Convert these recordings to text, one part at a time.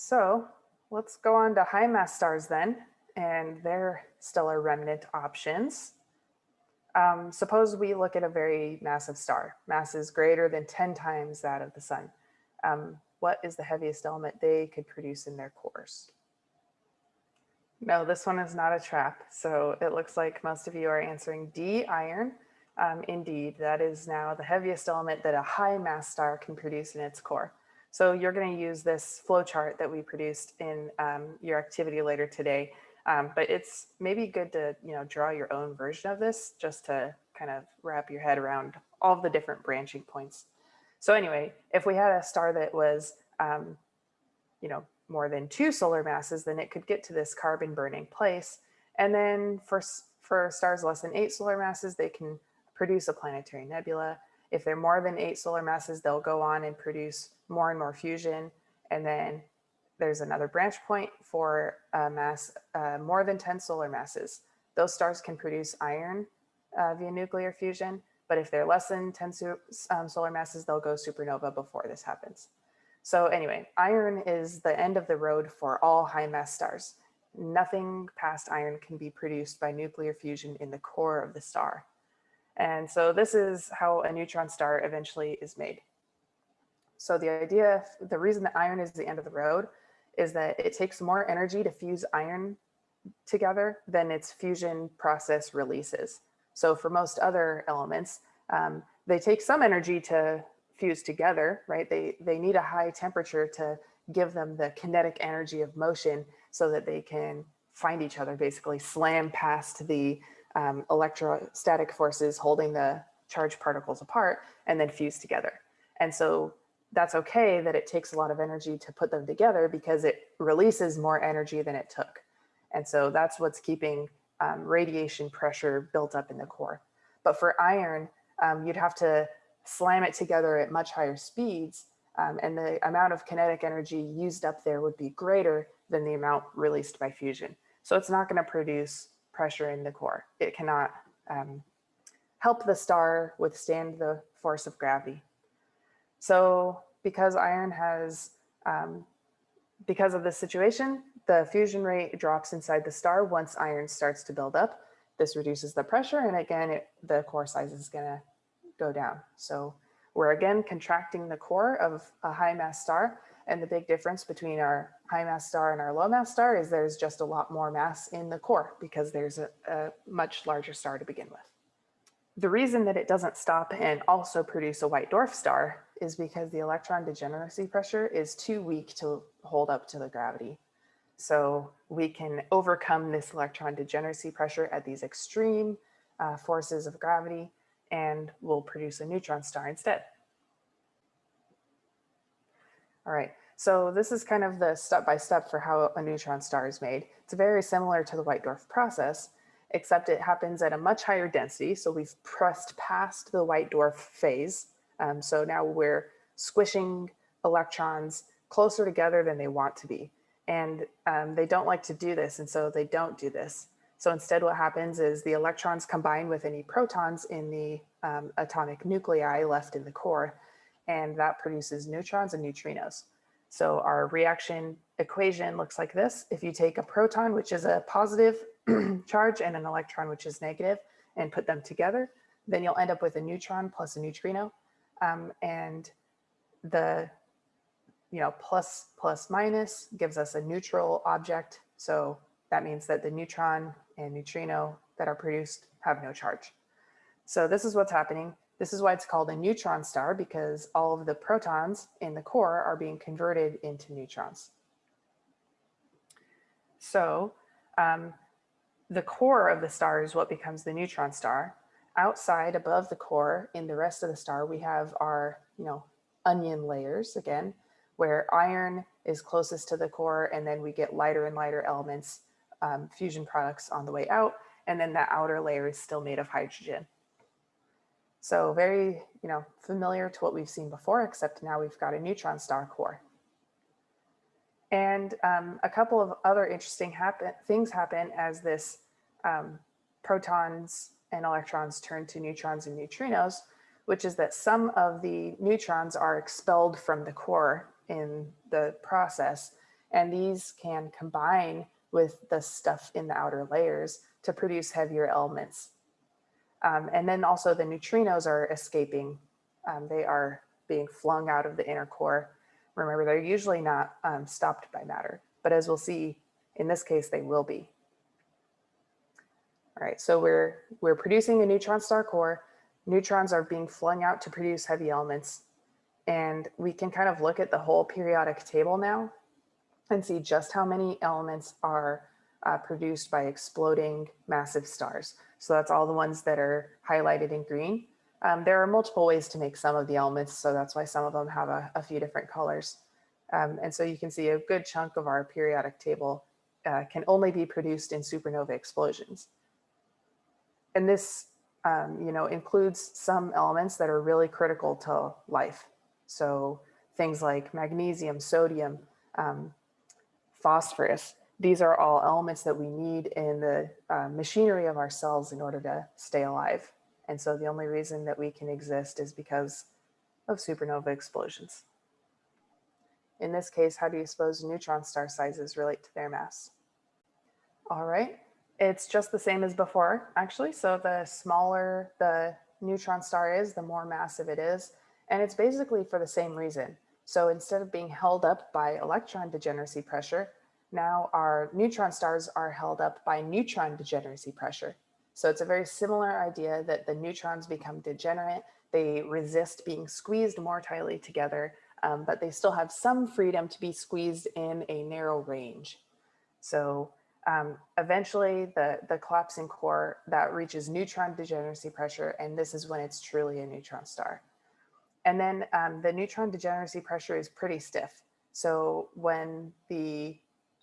So let's go on to high mass stars then and their stellar remnant options. Um, suppose we look at a very massive star, mass is greater than 10 times that of the sun. Um, what is the heaviest element they could produce in their cores? No, this one is not a trap. So it looks like most of you are answering D, iron. Um, indeed, that is now the heaviest element that a high mass star can produce in its core. So you're going to use this flow chart that we produced in um, your activity later today. Um, but it's maybe good to you know draw your own version of this just to kind of wrap your head around all the different branching points. So anyway, if we had a star that was um, you know more than two solar masses, then it could get to this carbon burning place. And then for, for stars less than eight solar masses, they can produce a planetary nebula. If they're more than eight solar masses, they'll go on and produce more and more fusion. And then there's another branch point for a mass uh, more than 10 solar masses. Those stars can produce iron uh, via nuclear fusion, but if they're less than 10 um, solar masses, they'll go supernova before this happens. So anyway, iron is the end of the road for all high mass stars. Nothing past iron can be produced by nuclear fusion in the core of the star. And so this is how a neutron star eventually is made. So the idea, the reason that iron is the end of the road is that it takes more energy to fuse iron together than its fusion process releases. So for most other elements, um, they take some energy to fuse together, right? They, they need a high temperature to give them the kinetic energy of motion so that they can find each other, basically slam past the um, electrostatic forces holding the charged particles apart and then fuse together. And so that's okay that it takes a lot of energy to put them together because it releases more energy than it took. And so that's what's keeping um, radiation pressure built up in the core. But for iron, um, you'd have to slam it together at much higher speeds, um, and the amount of kinetic energy used up there would be greater than the amount released by fusion. So it's not going to produce pressure in the core. It cannot um, help the star withstand the force of gravity. So because iron has, um, because of this situation, the fusion rate drops inside the star once iron starts to build up. This reduces the pressure and again, it, the core size is gonna go down. So we're again contracting the core of a high mass star. And the big difference between our high mass star and our low mass star is there's just a lot more mass in the core because there's a, a much larger star to begin with. The reason that it doesn't stop and also produce a white dwarf star is because the electron degeneracy pressure is too weak to hold up to the gravity. So we can overcome this electron degeneracy pressure at these extreme uh, forces of gravity and we'll produce a neutron star instead. All right, so this is kind of the step-by-step -step for how a neutron star is made. It's very similar to the white dwarf process, except it happens at a much higher density. So we've pressed past the white dwarf phase. Um, so now we're squishing electrons closer together than they want to be. And um, they don't like to do this, and so they don't do this. So instead what happens is the electrons combine with any protons in the um, atomic nuclei left in the core, and that produces neutrons and neutrinos. So our reaction equation looks like this. If you take a proton, which is a positive charge, and an electron, which is negative, and put them together, then you'll end up with a neutron plus a neutrino. Um, and the you know, plus plus minus gives us a neutral object. So that means that the neutron and neutrino that are produced have no charge. So this is what's happening. This is why it's called a neutron star because all of the protons in the core are being converted into neutrons. So um, the core of the star is what becomes the neutron star. Outside above the core in the rest of the star, we have our, you know, onion layers again, where iron is closest to the core and then we get lighter and lighter elements um, fusion products on the way out. And then that outer layer is still made of hydrogen. So very, you know, familiar to what we've seen before, except now we've got a neutron star core. And um, a couple of other interesting happen things happen as this um, protons and electrons turn to neutrons and neutrinos, which is that some of the neutrons are expelled from the core in the process And these can combine with the stuff in the outer layers to produce heavier elements. Um, and then also the neutrinos are escaping. Um, they are being flung out of the inner core. Remember, they're usually not um, stopped by matter, but as we'll see, in this case, they will be. All right, so we're, we're producing a neutron star core. Neutrons are being flung out to produce heavy elements. And we can kind of look at the whole periodic table now and see just how many elements are uh, produced by exploding massive stars. So that's all the ones that are highlighted in green. Um, there are multiple ways to make some of the elements, so that's why some of them have a, a few different colors. Um, and so you can see a good chunk of our periodic table uh, can only be produced in supernova explosions. And this, um, you know, includes some elements that are really critical to life. So things like magnesium, sodium, um, phosphorus, these are all elements that we need in the uh, machinery of our cells in order to stay alive. And so the only reason that we can exist is because of supernova explosions. In this case, how do you suppose neutron star sizes relate to their mass? All right, it's just the same as before, actually. So the smaller the neutron star is, the more massive it is. And it's basically for the same reason. So instead of being held up by electron degeneracy pressure, now our neutron stars are held up by neutron degeneracy pressure. So it's a very similar idea that the neutrons become degenerate. They resist being squeezed more tightly together, um, but they still have some freedom to be squeezed in a narrow range. So um, eventually the, the collapsing core that reaches neutron degeneracy pressure, and this is when it's truly a neutron star. And then um, the neutron degeneracy pressure is pretty stiff. So when the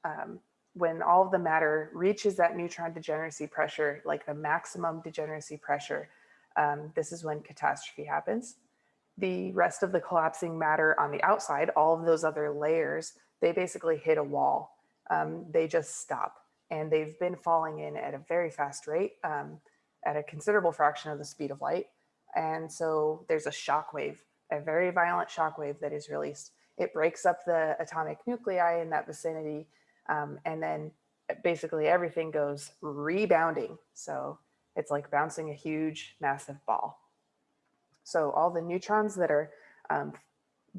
um, when all of the matter reaches that neutron degeneracy pressure, like the maximum degeneracy pressure, um, this is when catastrophe happens. The rest of the collapsing matter on the outside, all of those other layers, they basically hit a wall. Um, they just stop and they've been falling in at a very fast rate um, at a considerable fraction of the speed of light. And so there's a shock wave, a very violent shock wave that is released. It breaks up the atomic nuclei in that vicinity um, and then basically everything goes rebounding. So it's like bouncing a huge, massive ball. So all the neutrons that are um,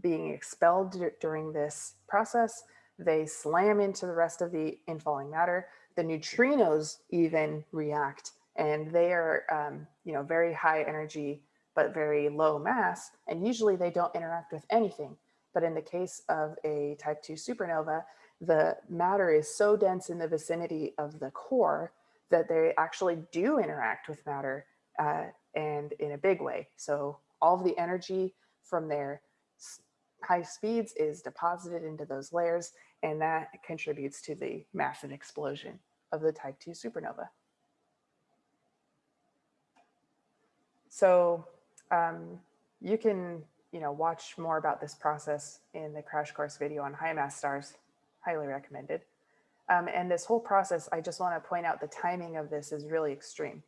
being expelled during this process, they slam into the rest of the infalling matter. The neutrinos even react and they are, um, you know, very high energy, but very low mass. And usually they don't interact with anything. But in the case of a type two supernova, the matter is so dense in the vicinity of the core that they actually do interact with matter uh, and in a big way. So all of the energy from their high speeds is deposited into those layers and that contributes to the massive explosion of the type 2 supernova. So um, you can you know, watch more about this process in the crash course video on high mass stars highly recommended. Um, and this whole process, I just want to point out the timing of this is really extreme.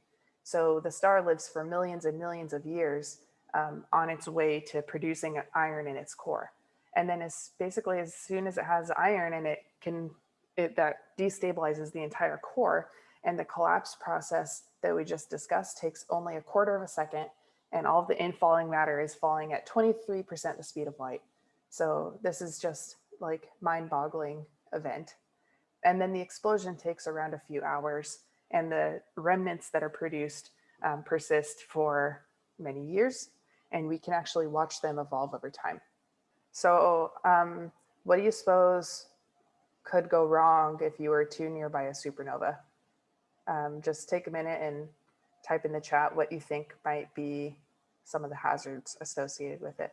So the star lives for millions and millions of years um, on its way to producing iron in its core. And then as basically as soon as it has iron and it can, it, that destabilizes the entire core and the collapse process that we just discussed takes only a quarter of a second and all of the infalling matter is falling at 23% the speed of light. So this is just like mind boggling event. And then the explosion takes around a few hours and the remnants that are produced um, persist for many years and we can actually watch them evolve over time. So um, what do you suppose could go wrong if you were too nearby a supernova? Um, just take a minute and type in the chat what you think might be some of the hazards associated with it.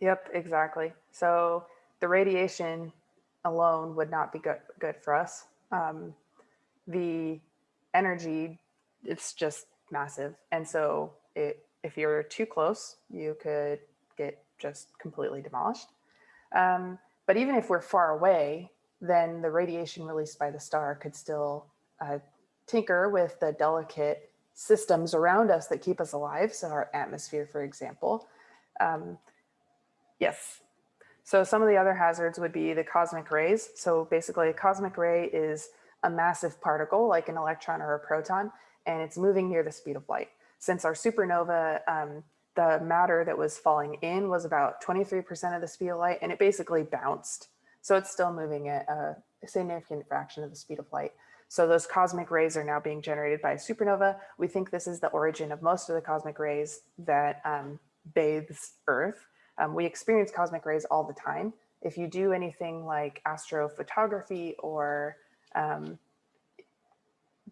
Yep, exactly. So the radiation alone would not be good, good for us. Um, the energy, it's just massive. And so it, if you're too close, you could get just completely demolished. Um, but even if we're far away, then the radiation released by the star could still uh, tinker with the delicate systems around us that keep us alive. So our atmosphere, for example. Um, yes, So some of the other hazards would be the cosmic rays. So basically a cosmic ray is a massive particle like an electron or a proton, and it's moving near the speed of light. Since our supernova, um, the matter that was falling in was about 23% of the speed of light and it basically bounced. So it's still moving at a significant fraction of the speed of light. So those cosmic rays are now being generated by a supernova. We think this is the origin of most of the cosmic rays that um, bathes Earth. Um, we experience cosmic rays all the time. If you do anything like astrophotography or um,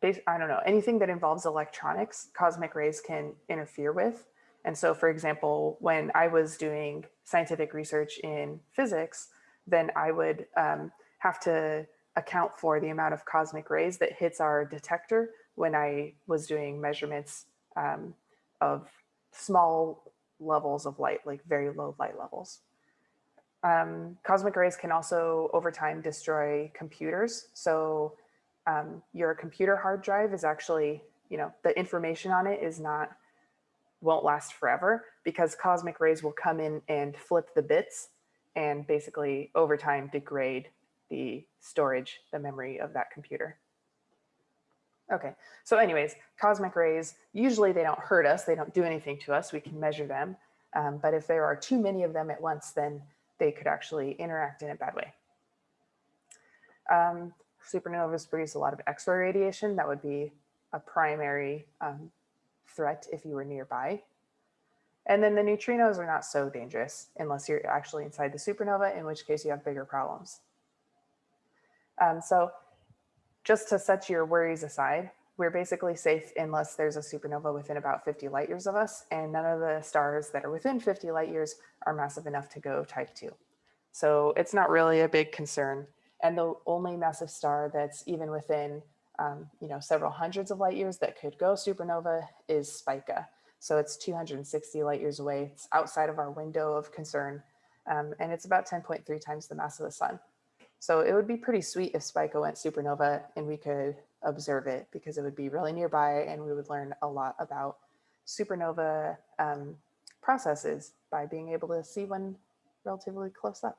I don't know, anything that involves electronics, cosmic rays can interfere with. And so, for example, when I was doing scientific research in physics, then I would um, have to account for the amount of cosmic rays that hits our detector when I was doing measurements um, of small levels of light, like very low light levels. Um, cosmic rays can also over time destroy computers. So um, your computer hard drive is actually, you know, the information on it is not, won't last forever because cosmic rays will come in and flip the bits and basically over time degrade the storage, the memory of that computer. Okay, so anyways, cosmic rays, usually they don't hurt us, they don't do anything to us, we can measure them. Um, but if there are too many of them at once, then they could actually interact in a bad way. Um, supernovas produce a lot of X-ray radiation. That would be a primary um, threat if you were nearby. And then the neutrinos are not so dangerous unless you're actually inside the supernova, in which case you have bigger problems. Um, so just to set your worries aside, we're basically safe unless there's a supernova within about 50 light years of us, and none of the stars that are within 50 light years are massive enough to go type 2. So it's not really a big concern. And the only massive star that's even within um, you know, several hundreds of light years that could go supernova is Spica. So it's 260 light years away. It's outside of our window of concern. Um, and it's about 10.3 times the mass of the sun. So it would be pretty sweet if Spica went supernova and we could observe it because it would be really nearby and we would learn a lot about supernova um, processes by being able to see one relatively close up.